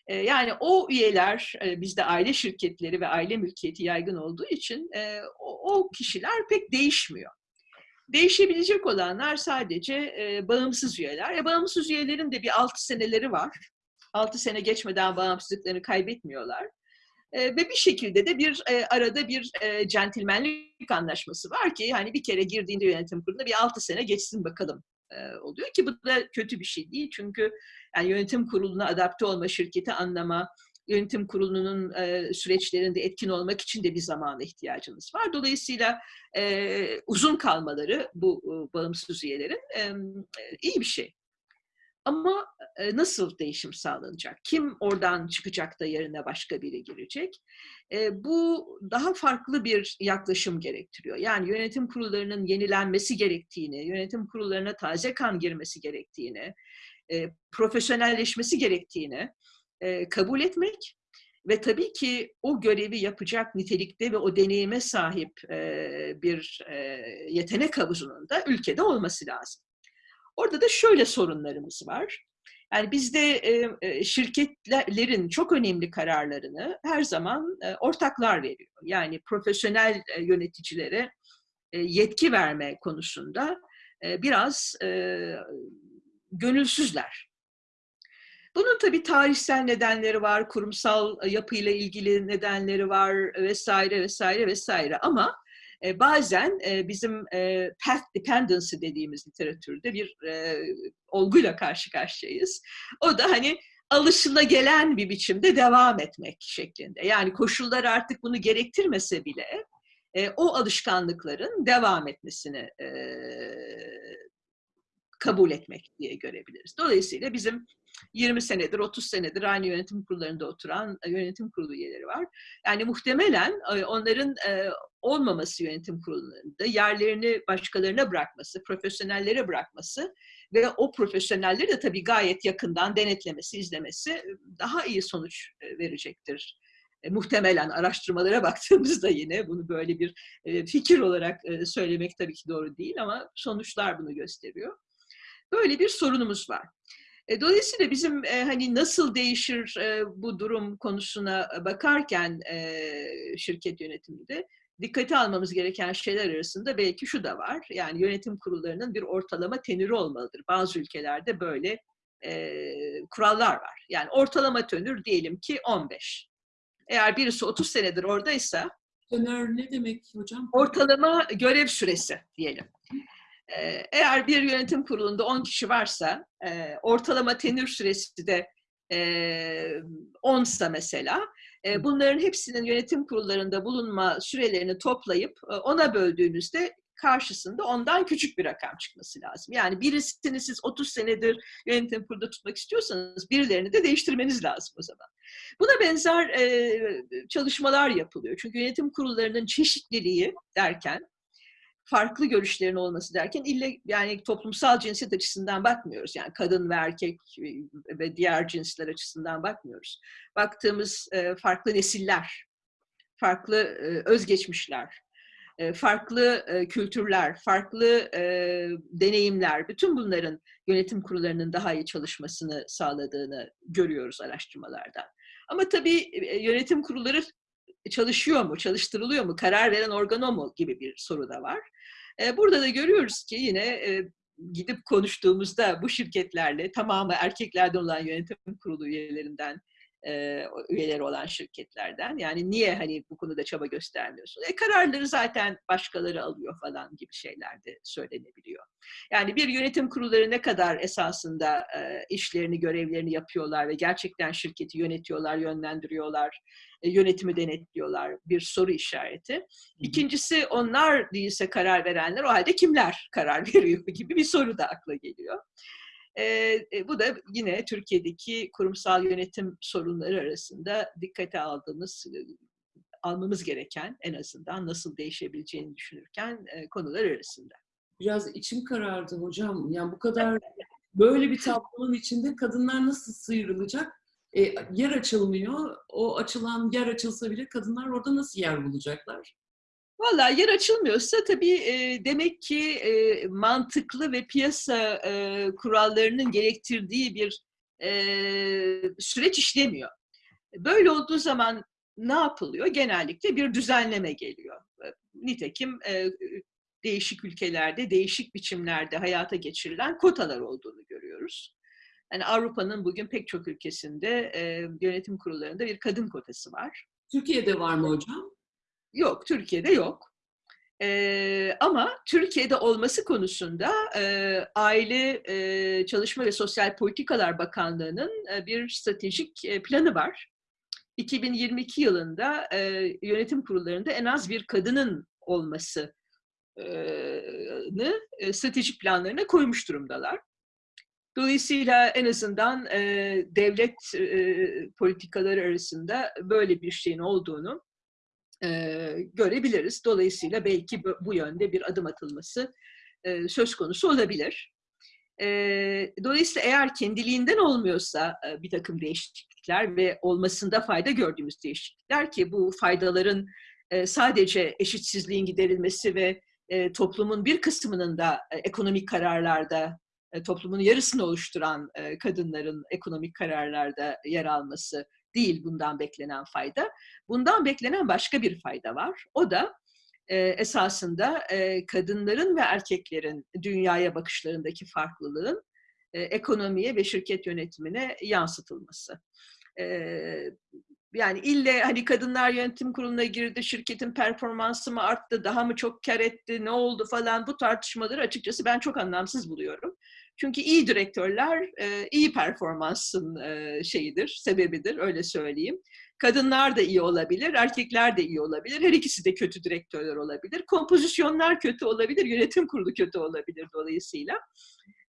E, yani o üyeler, e, bizde aile şirketleri ve aile mülkiyeti yaygın olduğu için e, o, o kişiler pek değişmiyor. Değişebilecek olanlar sadece e, bağımsız üyeler. E, bağımsız üyelerin de bir 6 seneleri var. 6 sene geçmeden bağımsızlıklarını kaybetmiyorlar. E, ve bir şekilde de bir e, arada bir e, centilmenlik anlaşması var ki hani bir kere girdiğinde yönetim kuruluna bir 6 sene geçsin bakalım e, oluyor ki bu da kötü bir şey değil. Çünkü yani yönetim kuruluna adapte olma, şirketi anlama, yönetim kurulunun e, süreçlerinde etkin olmak için de bir zamana ihtiyacınız var. Dolayısıyla e, uzun kalmaları bu e, bağımsız üyelerin e, iyi bir şey. Ama nasıl değişim sağlanacak? Kim oradan çıkacak da yerine başka biri girecek? Bu daha farklı bir yaklaşım gerektiriyor. Yani yönetim kurullarının yenilenmesi gerektiğini, yönetim kurullarına taze kan girmesi gerektiğini, profesyonelleşmesi gerektiğini kabul etmek ve tabii ki o görevi yapacak nitelikte ve o deneyime sahip bir yetenek havuzunun da ülkede olması lazım. Orada da şöyle sorunlarımız var. Yani bizde şirketlerin çok önemli kararlarını her zaman ortaklar veriyor. Yani profesyonel yöneticilere yetki verme konusunda biraz gönülsüzler. Bunun tabii tarihsel nedenleri var, kurumsal yapıyla ilgili nedenleri var vesaire vesaire vesaire ama e, bazen e, bizim e, path dependency dediğimiz literatürde bir e, olguyla karşı karşıyayız. O da hani alışılagelen bir biçimde devam etmek şeklinde. Yani koşullar artık bunu gerektirmese bile e, o alışkanlıkların devam etmesini e, kabul etmek diye görebiliriz. Dolayısıyla bizim 20 senedir, 30 senedir aynı yönetim kurullarında oturan e, yönetim kurulu üyeleri var. Yani muhtemelen e, onların e, olmaması yönetim kurullarında yerlerini başkalarına bırakması, profesyonellere bırakması ve o profesyonelleri de tabii gayet yakından denetlemesi, izlemesi daha iyi sonuç verecektir. muhtemelen araştırmalara baktığımızda yine bunu böyle bir fikir olarak söylemek tabii ki doğru değil ama sonuçlar bunu gösteriyor. Böyle bir sorunumuz var. E, dolayısıyla bizim e, hani nasıl değişir e, bu durum konusuna bakarken e, şirket yönetiminde dikkate almamız gereken şeyler arasında belki şu da var. Yani yönetim kurullarının bir ortalama tenürü olmalıdır. Bazı ülkelerde böyle e, kurallar var. Yani ortalama tenür diyelim ki 15. Eğer birisi 30 senedir oradaysa Tenör ne demek hocam? Ortalama görev süresi diyelim. Eğer bir yönetim kurulunda 10 kişi varsa, ortalama tenür süresi de 10 ise mesela, bunların hepsinin yönetim kurullarında bulunma sürelerini toplayıp ona böldüğünüzde karşısında ondan küçük bir rakam çıkması lazım. Yani birisini siz 30 senedir yönetim kurulunda tutmak istiyorsanız birilerini de değiştirmeniz lazım o zaman. Buna benzer çalışmalar yapılıyor. Çünkü yönetim kurullarının çeşitliliği derken farklı görüşlerin olması derken ille yani toplumsal cinsiyet açısından bakmıyoruz. Yani kadın ve erkek ve diğer cinsler açısından bakmıyoruz. Baktığımız e, farklı nesiller, farklı e, özgeçmişler, e, farklı kültürler, farklı deneyimler, bütün bunların yönetim kurullarının daha iyi çalışmasını sağladığını görüyoruz araştırmalardan. Ama tabii yönetim kurulları çalışıyor mu, çalıştırılıyor mu, karar veren organ o mu gibi bir soru da var. Burada da görüyoruz ki yine gidip konuştuğumuzda bu şirketlerle tamamı erkeklerden olan yönetim kurulu üyelerinden e, üyeleri olan şirketlerden. Yani niye hani bu konuda çaba göstermiyorsun? E, kararları zaten başkaları alıyor falan gibi şeyler de söylenebiliyor. Yani bir yönetim kurulları ne kadar esasında e, işlerini, görevlerini yapıyorlar ve gerçekten şirketi yönetiyorlar, yönlendiriyorlar, e, yönetimi denetliyorlar bir soru işareti. İkincisi onlar değilse karar verenler o halde kimler karar veriyor gibi bir soru da akla geliyor. E, bu da yine Türkiye'deki kurumsal yönetim sorunları arasında dikkate aldığımız, almamız gereken en azından nasıl değişebileceğini düşünürken e, konular arasında. Biraz içim karardı hocam. Yani bu kadar böyle bir tablonun içinde kadınlar nasıl sıyrılacak? E, yer açılmıyor. O açılan yer açılsa bile kadınlar orada nasıl yer bulacaklar? Valla yer açılmıyorsa tabii e, demek ki e, mantıklı ve piyasa e, kurallarının gerektirdiği bir e, süreç işlemiyor. Böyle olduğu zaman ne yapılıyor? Genellikle bir düzenleme geliyor. Nitekim e, değişik ülkelerde, değişik biçimlerde hayata geçirilen kotalar olduğunu görüyoruz. Yani Avrupa'nın bugün pek çok ülkesinde e, yönetim kurullarında bir kadın kotası var. Türkiye'de var mı hocam? Yok, Türkiye'de yok. Ee, ama Türkiye'de olması konusunda e, Aile e, Çalışma ve Sosyal Politikalar Bakanlığı'nın e, bir stratejik e, planı var. 2022 yılında e, yönetim kurullarında en az bir kadının olmasını e, stratejik planlarına koymuş durumdalar. Dolayısıyla en azından e, devlet e, politikaları arasında böyle bir şeyin olduğunu görebiliriz. Dolayısıyla belki bu, yönde bir adım atılması söz konusu olabilir. Dolayısıyla eğer kendiliğinden olmuyorsa bir takım değişiklikler ve olmasında fayda gördüğümüz değişiklikler ki bu faydaların sadece eşitsizliğin giderilmesi ve toplumun bir kısmının da ekonomik kararlarda toplumun yarısını oluşturan kadınların ekonomik kararlarda yer alması değil bundan beklenen fayda. Bundan beklenen başka bir fayda var. O da e, esasında e, kadınların ve erkeklerin dünyaya bakışlarındaki farklılığın e, ekonomiye ve şirket yönetimine yansıtılması. E, yani ille hani kadınlar yönetim kuruluna girdi, şirketin performansı mı arttı, daha mı çok kar etti, ne oldu falan bu tartışmaları açıkçası ben çok anlamsız buluyorum. Çünkü iyi direktörler e, iyi performansın e, şeyidir, sebebidir öyle söyleyeyim. Kadınlar da iyi olabilir, erkekler de iyi olabilir. Her ikisi de kötü direktörler olabilir. Kompozisyonlar kötü olabilir, yönetim kurulu kötü olabilir dolayısıyla.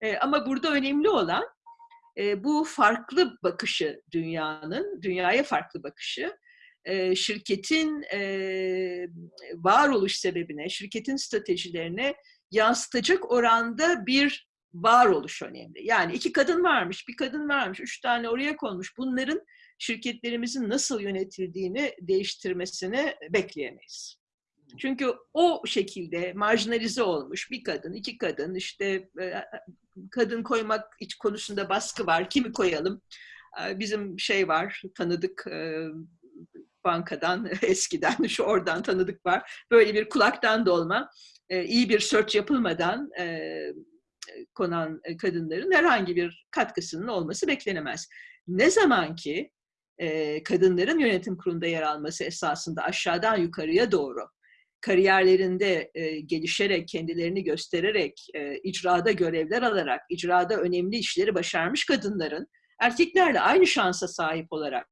E, ama burada önemli olan e, bu farklı bakışı dünyanın, dünyaya farklı bakışı, e, şirketin e, varoluş sebebine, şirketin stratejilerine yansıtacak oranda bir varoluş önemli. Yani iki kadın varmış, bir kadın varmış, üç tane oraya konmuş. Bunların şirketlerimizin nasıl yönetildiğini değiştirmesini bekleyemeyiz. Çünkü o şekilde marjinalize olmuş bir kadın, iki kadın, işte kadın koymak iç konusunda baskı var, kimi koyalım? Bizim şey var, tanıdık bankadan eskiden, şu oradan tanıdık var. Böyle bir kulaktan dolma, iyi bir search yapılmadan konan e, kadınların herhangi bir katkısının olması beklenemez. Ne zaman ki e, kadınların yönetim kurulunda yer alması esasında aşağıdan yukarıya doğru kariyerlerinde e, gelişerek, kendilerini göstererek, e, icrada görevler alarak, icrada önemli işleri başarmış kadınların erkeklerle aynı şansa sahip olarak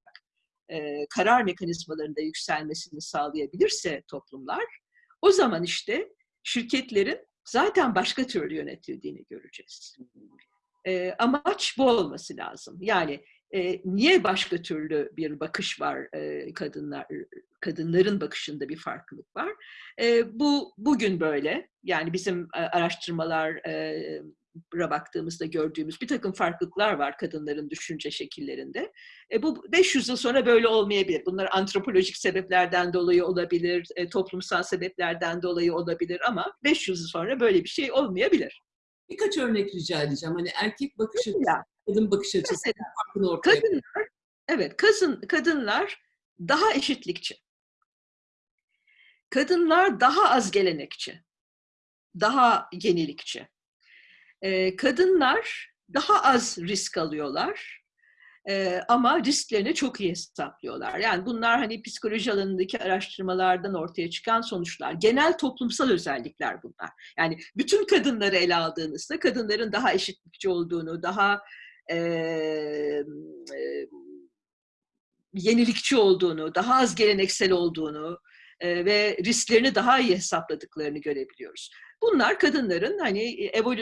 karar mekanizmalarında yükselmesini sağlayabilirse toplumlar, o zaman işte şirketlerin zaten başka türlü yönetildiğini göreceğiz. E, amaç bu olması lazım. Yani e, niye başka türlü bir bakış var e, kadınlar kadınların bakışında bir farklılık var. E, bu bugün böyle. Yani bizim araştırmalar e, baktığımızda gördüğümüz bir takım farklılıklar var kadınların düşünce şekillerinde. E, bu 500 yıl sonra böyle olmayabilir. Bunlar antropolojik sebeplerden dolayı olabilir, e, toplumsal sebeplerden dolayı olabilir ama 500 yıl sonra böyle bir şey olmayabilir. Birkaç örnek rica edeceğim. Hani erkek bakış açısı, kadın bakış açısı farkını ortaya kadınlar, Evet, kadın, kadınlar daha eşitlikçi. Kadınlar daha az gelenekçi. Daha yenilikçi e, kadınlar daha az risk alıyorlar e, ama risklerini çok iyi hesaplıyorlar. Yani bunlar hani psikoloji alanındaki araştırmalardan ortaya çıkan sonuçlar. Genel toplumsal özellikler bunlar. Yani bütün kadınları ele aldığınızda kadınların daha eşitlikçi olduğunu, daha e, e, yenilikçi olduğunu, daha az geleneksel olduğunu, ve risklerini daha iyi hesapladıklarını görebiliyoruz. Bunlar kadınların hani evol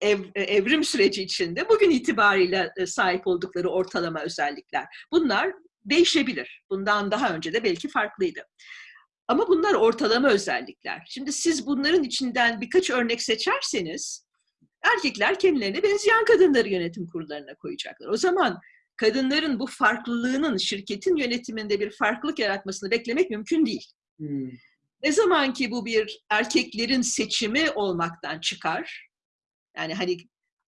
ev, evrim süreci içinde bugün itibariyle sahip oldukları ortalama özellikler. Bunlar değişebilir. Bundan daha önce de belki farklıydı. Ama bunlar ortalama özellikler. Şimdi siz bunların içinden birkaç örnek seçerseniz erkekler kendilerine benzeyen kadınları yönetim kurullarına koyacaklar. O zaman kadınların bu farklılığının şirketin yönetiminde bir farklılık yaratmasını beklemek mümkün değil. Hmm. Ne zaman ki bu bir erkeklerin seçimi olmaktan çıkar, yani hani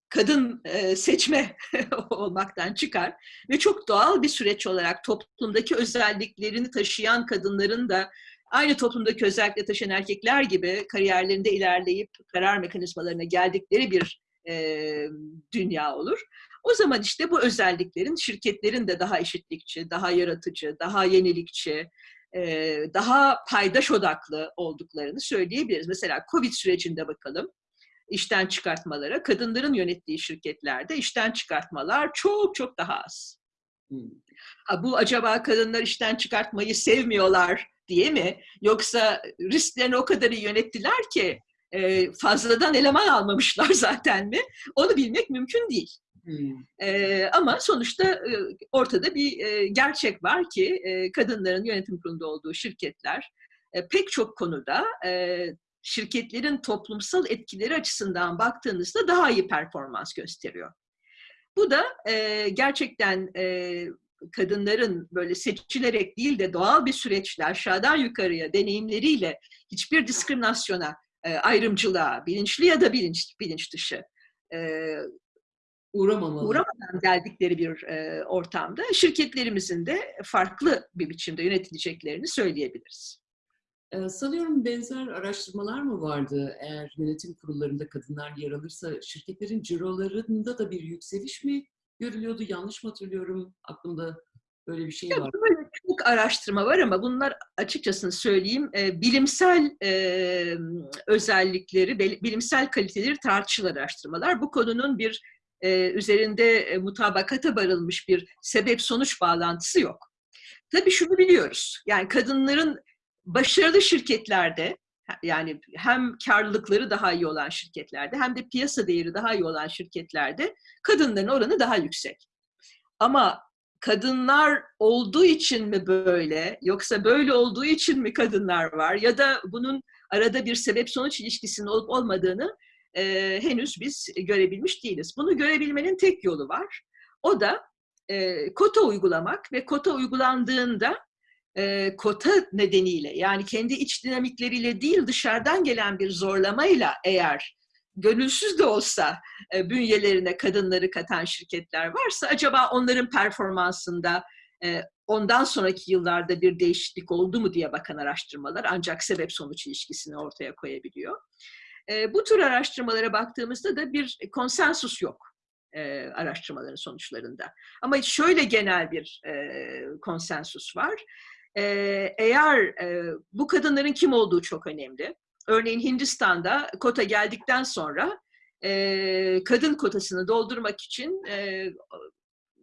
kadın e, seçme olmaktan çıkar ve çok doğal bir süreç olarak toplumdaki özelliklerini taşıyan kadınların da aynı toplumdaki özellikle taşıyan erkekler gibi kariyerlerinde ilerleyip karar mekanizmalarına geldikleri bir e, dünya olur. O zaman işte bu özelliklerin şirketlerin de daha eşitlikçi, daha yaratıcı, daha yenilikçi, daha paydaş odaklı olduklarını söyleyebiliriz. Mesela Covid sürecinde bakalım işten çıkartmalara, kadınların yönettiği şirketlerde işten çıkartmalar çok çok daha az. Hmm. Ha, bu acaba kadınlar işten çıkartmayı sevmiyorlar diye mi? Yoksa risklerini o kadar iyi yönettiler ki fazladan eleman almamışlar zaten mi? Onu bilmek mümkün değil. Hmm. Ama sonuçta ortada bir gerçek var ki kadınların yönetim kurulunda olduğu şirketler e, pek çok konuda şirketlerin toplumsal etkileri açısından baktığınızda daha iyi performans gösteriyor. Bu da gerçekten kadınların böyle seçilerek değil de doğal bir süreçle aşağıdan yukarıya deneyimleriyle hiçbir diskriminasyona, ayrımcılığa, bilinçli ya da bilinç, bilinç dışı Uğramamalı. uğramadan geldikleri bir e, ortamda şirketlerimizin de farklı bir biçimde yönetileceklerini söyleyebiliriz. Ee, sanıyorum benzer araştırmalar mı vardı? Eğer yönetim kurullarında kadınlar yer alırsa şirketlerin cirolarında da bir yükseliş mi görülüyordu? Yanlış mı hatırlıyorum? Aklımda böyle bir şey Ya var. böyle çok araştırma var ama bunlar açıkçası söyleyeyim e, bilimsel e, özellikleri, bilimsel kaliteleri tartışılan araştırmalar. Bu konunun bir e, üzerinde e, mutabakata varılmış bir sebep-sonuç bağlantısı yok. Tabii şunu biliyoruz, yani kadınların başarılı şirketlerde, yani hem karlılıkları daha iyi olan şirketlerde hem de piyasa değeri daha iyi olan şirketlerde kadınların oranı daha yüksek. Ama kadınlar olduğu için mi böyle yoksa böyle olduğu için mi kadınlar var ya da bunun arada bir sebep sonuç ilişkisinin olup olmadığını e, henüz biz görebilmiş değiliz. Bunu görebilmenin tek yolu var. O da e, kota uygulamak ve kota uygulandığında e, kota nedeniyle yani kendi iç dinamikleriyle değil dışarıdan gelen bir zorlamayla eğer gönülsüz de olsa e, bünyelerine kadınları katan şirketler varsa acaba onların performansında e, ondan sonraki yıllarda bir değişiklik oldu mu diye bakan araştırmalar ancak sebep sonuç ilişkisini ortaya koyabiliyor. Bu tür araştırmalara baktığımızda da bir konsensus yok araştırmaların sonuçlarında. Ama şöyle genel bir konsensus var. Eğer bu kadınların kim olduğu çok önemli. Örneğin Hindistan'da kota geldikten sonra kadın kotasını doldurmak için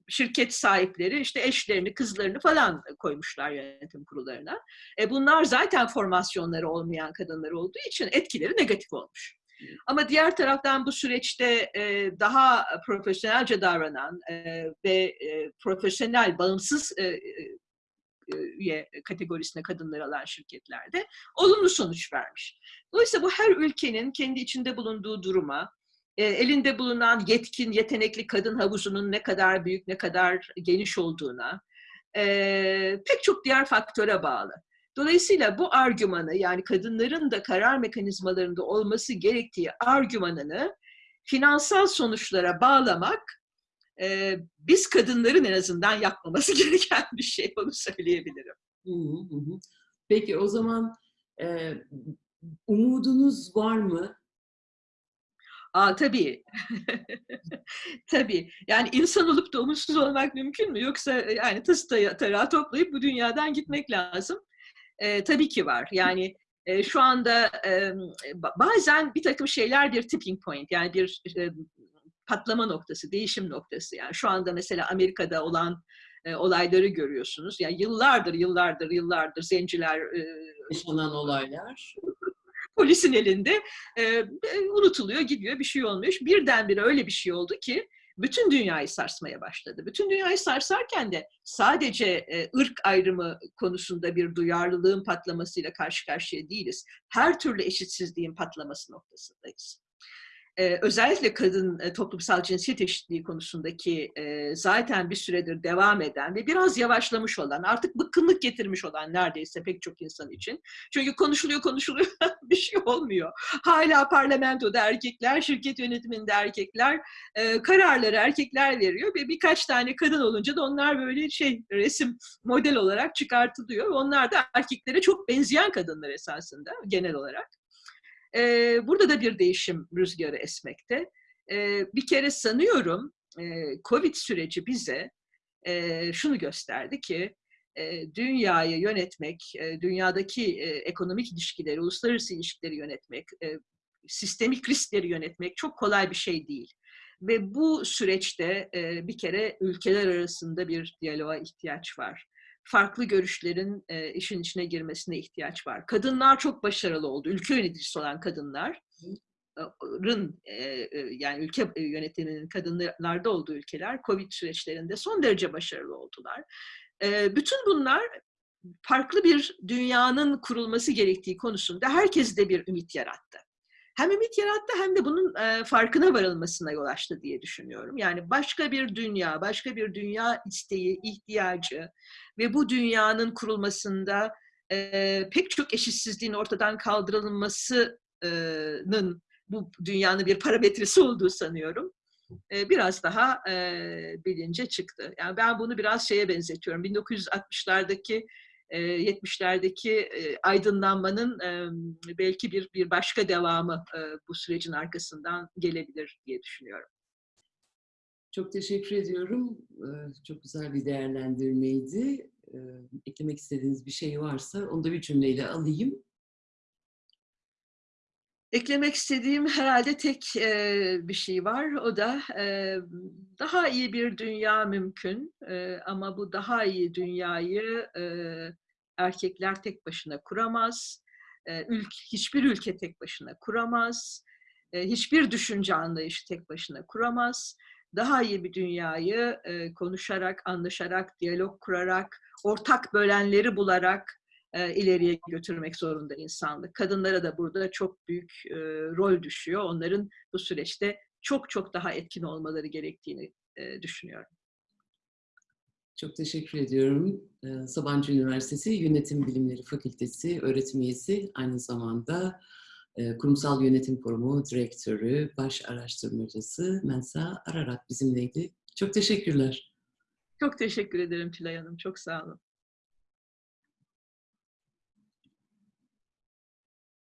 şirket sahipleri işte eşlerini, kızlarını falan koymuşlar yönetim kurullarına. E, bunlar zaten formasyonları olmayan kadınlar olduğu için etkileri negatif olmuş. Ama diğer taraftan bu süreçte e, daha profesyonelce davranan e, ve e, profesyonel, bağımsız üye kategorisine kadınları alan şirketlerde olumlu sonuç vermiş. Dolayısıyla bu her ülkenin kendi içinde bulunduğu duruma, elinde bulunan yetkin, yetenekli kadın havuzunun ne kadar büyük, ne kadar geniş olduğuna, e, pek çok diğer faktöre bağlı. Dolayısıyla bu argümanı yani kadınların da karar mekanizmalarında olması gerektiği argümanını finansal sonuçlara bağlamak e, biz kadınların en azından yapmaması gereken bir şey onu söyleyebilirim. Peki o zaman e, umudunuz var mı? Aa tabii. tabii. Yani insan olup da umutsuz olmak mümkün mü? Yoksa yani tası tarağı toplayıp bu dünyadan gitmek lazım. E, tabii ki var. Yani e, şu anda e, bazen bir takım şeyler bir tipping point yani bir e, patlama noktası, değişim noktası. Yani şu anda mesela Amerika'da olan e, olayları görüyorsunuz. Yani yıllardır, yıllardır, yıllardır zenciler e, yaşanan olaylar polisin elinde e, unutuluyor, gidiyor, bir şey olmuyor. Birdenbire öyle bir şey oldu ki bütün dünyayı sarsmaya başladı. Bütün dünyayı sarsarken de sadece e, ırk ayrımı konusunda bir duyarlılığın patlamasıyla karşı karşıya değiliz. Her türlü eşitsizliğin patlaması noktasındayız. Ee, özellikle kadın e, toplumsal cinsiyet eşitliği konusundaki e, zaten bir süredir devam eden ve biraz yavaşlamış olan, artık bıkkınlık getirmiş olan neredeyse pek çok insan için. Çünkü konuşuluyor konuşuluyor bir şey olmuyor. Hala parlamentoda erkekler, şirket yönetiminde erkekler, e, kararları erkekler veriyor ve birkaç tane kadın olunca da onlar böyle şey resim model olarak çıkartılıyor. Onlar da erkeklere çok benzeyen kadınlar esasında genel olarak. Ee, burada da bir değişim rüzgarı esmekte. Ee, bir kere sanıyorum e, Covid süreci bize e, şunu gösterdi ki e, dünyayı yönetmek, e, dünyadaki e, ekonomik ilişkileri, uluslararası ilişkileri yönetmek, e, sistemik riskleri yönetmek çok kolay bir şey değil. Ve bu süreçte e, bir kere ülkeler arasında bir diyaloğa ihtiyaç var farklı görüşlerin e, işin içine girmesine ihtiyaç var. Kadınlar çok başarılı oldu. Ülke yöneticisi olan kadınların e, e, yani ülke yönetiminin kadınlarda olduğu ülkeler Covid süreçlerinde son derece başarılı oldular. E, bütün bunlar farklı bir dünyanın kurulması gerektiği konusunda herkeste bir ümit yarattı hem ümit yarattı hem de bunun e, farkına varılmasına yol açtı diye düşünüyorum. Yani başka bir dünya, başka bir dünya isteği, ihtiyacı ve bu dünyanın kurulmasında e, pek çok eşitsizliğin ortadan kaldırılmasının bu dünyanın bir parametresi olduğu sanıyorum. E, biraz daha e, bilince çıktı. Yani ben bunu biraz şeye benzetiyorum. 1960'lardaki 70'lerdeki aydınlanmanın belki bir bir başka devamı bu sürecin arkasından gelebilir diye düşünüyorum. Çok teşekkür ediyorum. Çok güzel bir değerlendirmeydi. Eklemek istediğiniz bir şey varsa onu da bir cümleyle alayım. Eklemek istediğim herhalde tek bir şey var. O da daha iyi bir dünya mümkün. Ama bu daha iyi dünyayı erkekler tek başına kuramaz. Ülke, hiçbir ülke tek başına kuramaz. Hiçbir düşünce anlayışı tek başına kuramaz. Daha iyi bir dünyayı konuşarak, anlaşarak, diyalog kurarak, ortak bölenleri bularak e, ileriye götürmek zorunda insanlık. Kadınlara da burada çok büyük e, rol düşüyor. Onların bu süreçte çok çok daha etkin olmaları gerektiğini e, düşünüyorum. Çok teşekkür ediyorum. Sabancı Üniversitesi Yönetim Bilimleri Fakültesi öğretim üyesi, aynı zamanda Kurumsal Yönetim Forumu Direktörü, Baş Araştırmacısı Mensa Ararat bizimleydi. Çok teşekkürler. Çok teşekkür ederim Tülay Hanım. Çok sağ olun.